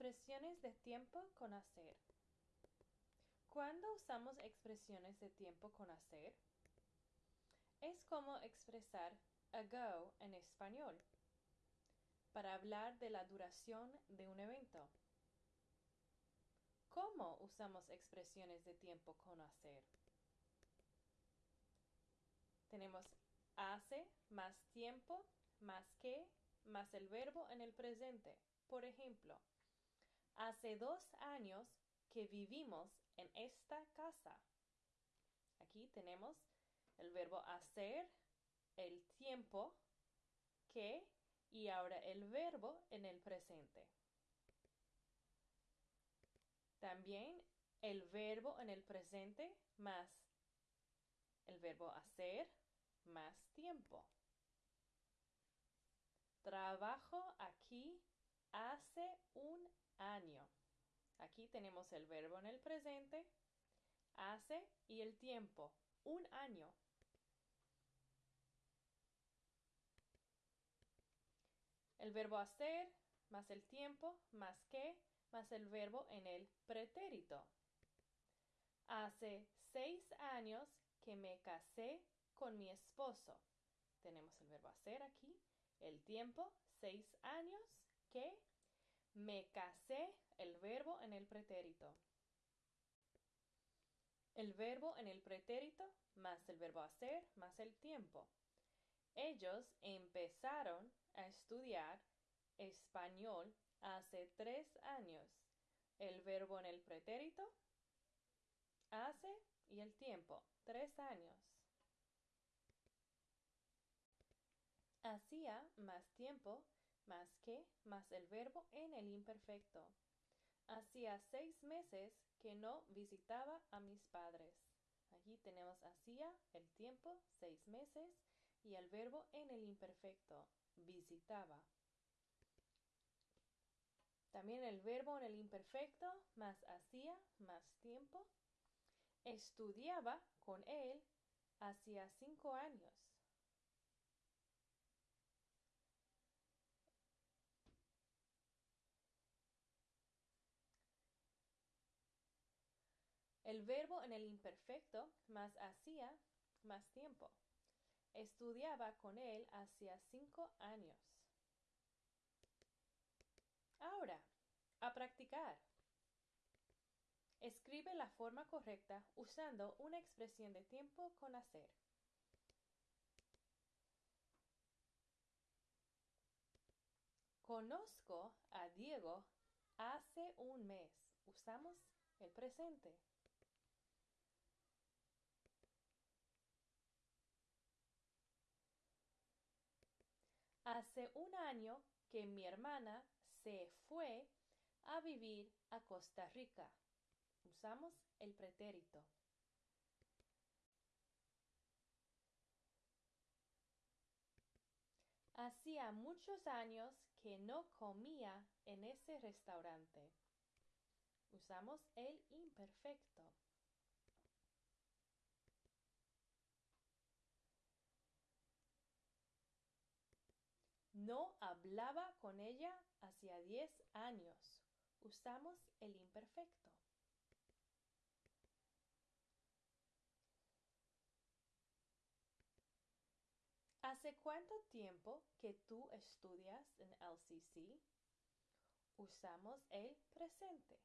Expresiones de tiempo con hacer. ¿Cuándo usamos expresiones de tiempo con hacer? Es como expresar ago en español para hablar de la duración de un evento. ¿Cómo usamos expresiones de tiempo con hacer? Tenemos hace más tiempo más que más el verbo en el presente. Por ejemplo, hace dos años que vivimos en esta casa. Aquí tenemos el verbo hacer, el tiempo, que y ahora el verbo en el presente. También el verbo en el presente más el verbo hacer más tiempo. Trabajo aquí hace un año. Aquí tenemos el verbo en el presente, hace y el tiempo, un año. El verbo hacer más el tiempo más que más el verbo en el pretérito. Hace seis años que me casé con mi esposo. Tenemos el verbo hacer aquí, el tiempo, seis años que me casé, el verbo en el pretérito. El verbo en el pretérito más el verbo hacer más el tiempo. Ellos empezaron a estudiar español hace tres años. El verbo en el pretérito hace y el tiempo, tres años. Hacía más tiempo más que más el verbo en el imperfecto. Hacía seis meses que no visitaba a mis padres. Aquí tenemos hacía el tiempo, seis meses, y el verbo en el imperfecto, visitaba. También el verbo en el imperfecto, más hacía, más tiempo. Estudiaba con él hacía cinco años. El verbo en el imperfecto más hacía más tiempo. Estudiaba con él hacía cinco años. Ahora, a practicar. Escribe la forma correcta usando una expresión de tiempo con hacer. Conozco a Diego hace un mes. Usamos el presente. Hace un año que mi hermana se fue a vivir a Costa Rica. Usamos el pretérito. Hacía muchos años que no comía en ese restaurante. Usamos el imperfecto. No hablaba con ella hacía diez años. Usamos el imperfecto. ¿Hace cuánto tiempo que tú estudias en LCC? Usamos el presente.